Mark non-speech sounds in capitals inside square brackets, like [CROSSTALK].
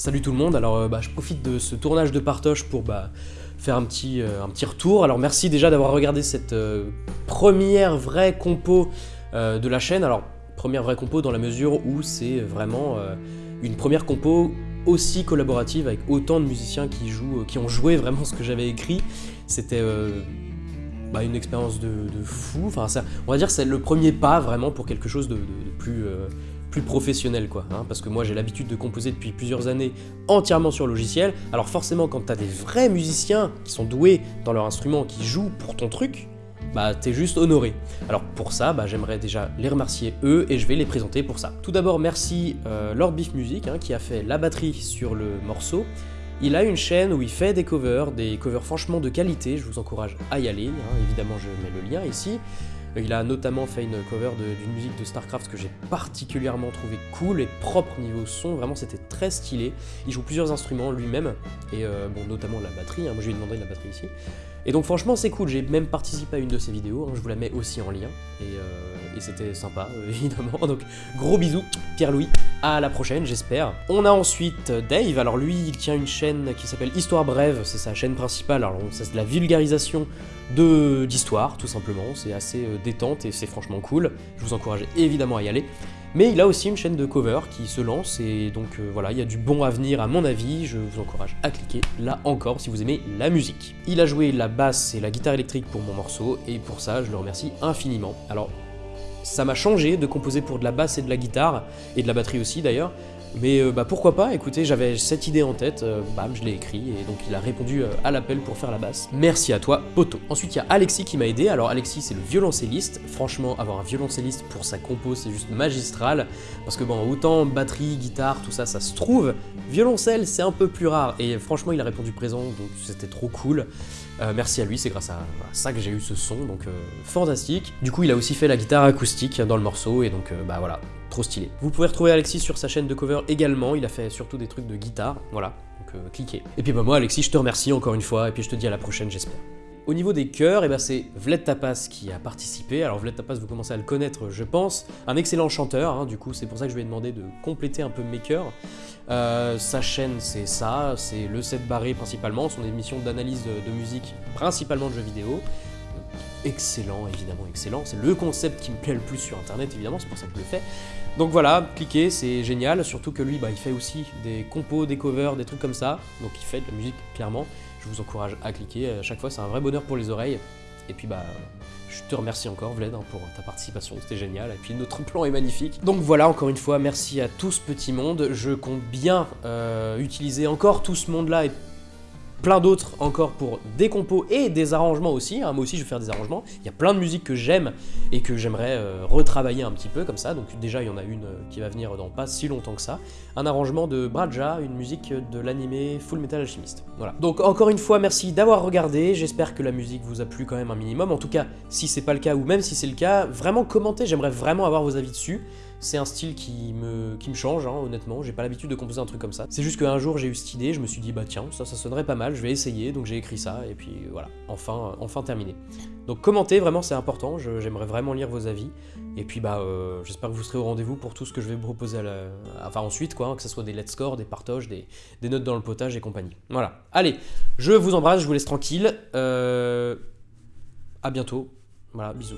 Salut tout le monde, alors euh, bah, je profite de ce tournage de partage pour bah, faire un petit, euh, un petit retour. Alors merci déjà d'avoir regardé cette euh, première vraie compo de la chaîne. Alors première vraie compo dans la mesure où c'est vraiment une première compo aussi collaborative avec autant de musiciens qui, jouent, qui ont joué vraiment ce que j'avais écrit. C'était bah, une expérience de, fou. Enfin, on va dire que c'est le premier pas vraiment pour quelque chose de, plus plus professionnel quoi, hein, parce que moi j'ai l'habitude de composer depuis plusieurs années entièrement sur logiciel, alors forcément quand t'as des vrais musiciens qui sont doués dans leur instrument, qui jouent pour ton truc, bah t'es juste honoré. Alors pour ça, bah, j'aimerais déjà les remercier eux et je vais les présenter pour ça. Tout d'abord merci euh, Lord Beef Music hein, qui a fait la batterie sur le morceau. Il a une chaîne où il fait des covers, des covers franchement de qualité, je vous encourage à y aller, hein. évidemment je mets le lien ici. Il a notamment fait une cover d'une musique de StarCraft que j'ai particulièrement trouvé cool et propre niveau son, vraiment c'était très stylé. Il joue plusieurs instruments lui-même, et euh, bon notamment la batterie, hein. moi je lui ai demandé la batterie ici. Et donc franchement c'est cool, j'ai même participé à une de ses vidéos, hein. je vous la mets aussi en lien, et, euh, c'était sympa [LAUGHS] évidemment. Donc gros bisous, Pierre-Louis, à la prochaine j'espère. On a ensuite Dave, alors lui il tient une chaîne qui s'appelle Histoire Brève, c'est sa chaîne principale, alors c'est de la vulgarisation d'histoire tout simplement, c'est assez euh, détente et c'est franchement cool, je vous encourage évidemment à y aller. Mais il a aussi une chaîne de cover qui se lance et donc euh, voilà, il y a du bon à venir à mon avis, je vous encourage à cliquer là encore si vous aimez la musique. Il a joué la basse et la guitare électrique pour mon morceau et pour ça je le remercie infiniment. Alors ça m'a changé de composer pour de la basse et de la guitare, et de la batterie aussi d'ailleurs, mais euh, bah, pourquoi pas, écoutez, j'avais cette idée en tête, euh, bam, je l'ai écrit, et donc il a répondu euh, à l'appel pour faire la basse. Merci à toi, Poto. Ensuite, il y a Alexis qui m'a aidé. Alors Alexis, c'est le violoncelliste. Franchement, avoir un violoncelliste pour sa compo, c'est juste magistral, parce que bon, autant batterie, guitare, tout ça, ça se trouve. Violoncelle, c'est un peu plus rare, et franchement, il a répondu présent, donc c'était trop cool. merci à lui, c'est grâce à, ça que j'ai eu ce son, donc fantastique. Du coup, il a aussi fait la guitare acoustique dans le morceau, et donc bah voilà, trop stylé. Vous pouvez retrouver Alexis sur sa chaîne de cover également, il a fait surtout des trucs de guitare, voilà, donc euh, cliquez. Et puis bah moi Alexis, je te remercie encore une fois, et puis je te dis à la prochaine j'espère. Au niveau des chœurs, eh ben c'est Vled Tapas qui a participé. Alors Vled Tapas, vous commencez à le connaître, je pense. Un excellent chanteur, hein, du coup c'est pour ça que je lui ai demandé de compléter un peu mes chœurs. Euh, sa chaîne c'est ça, c'est le set barré principalement, son émission d'analyse de musique, principalement de jeux vidéo excellent, évidemment excellent. C'est le concept qui me plaît le plus sur internet, évidemment, c'est pour ça que je le fais. Donc voilà, cliquez, c'est génial, surtout que lui, bah, il fait aussi des compos, des covers, des trucs comme ça, donc il fait de la musique, clairement. Je vous encourage à cliquer, à chaque fois c'est un vrai bonheur pour les oreilles. Et puis bah, je te remercie encore Vled hein, pour ta participation, c'était génial, et puis notre plan est magnifique. Donc voilà, encore une fois, merci à tout ce petit monde, je compte bien euh, utiliser encore tout ce monde-là et plein d'autres encore pour des compos et des arrangements aussi. Hein. Moi aussi, je vais faire des arrangements. Il y a plein de musiques que j'aime et que j'aimerais euh, retravailler un petit peu comme ça. Donc déjà, il y en a une euh, qui va venir dans pas si longtemps que ça. Un arrangement de Braja, une musique de l'animé Full Metal Alchemist. Voilà. Donc encore une fois, merci d'avoir regardé. J'espère que la musique vous a plu quand même un minimum. En tout cas, si c'est pas le cas ou même si c'est le cas, vraiment commentez. J'aimerais vraiment avoir vos avis dessus. C'est un style qui me, change, hein, honnêtement, j'ai pas l'habitude de composer un truc comme ça. C'est juste qu'un jour j'ai eu cette idée, je me suis dit bah tiens, ça, ça sonnerait pas mal, je vais essayer, donc j'ai écrit ça, et puis voilà, enfin, enfin terminé. Donc commentez, vraiment c'est important, j'aimerais vraiment lire vos avis, et puis bah euh, j'espère que vous serez au rendez-vous pour tout ce que je vais vous proposer à enfin ensuite quoi, hein, que ce soit des let's score, des partages, des, notes dans le potage et compagnie. Voilà, allez, je vous embrasse, je vous laisse tranquille, euh... à bientôt, voilà, bisous.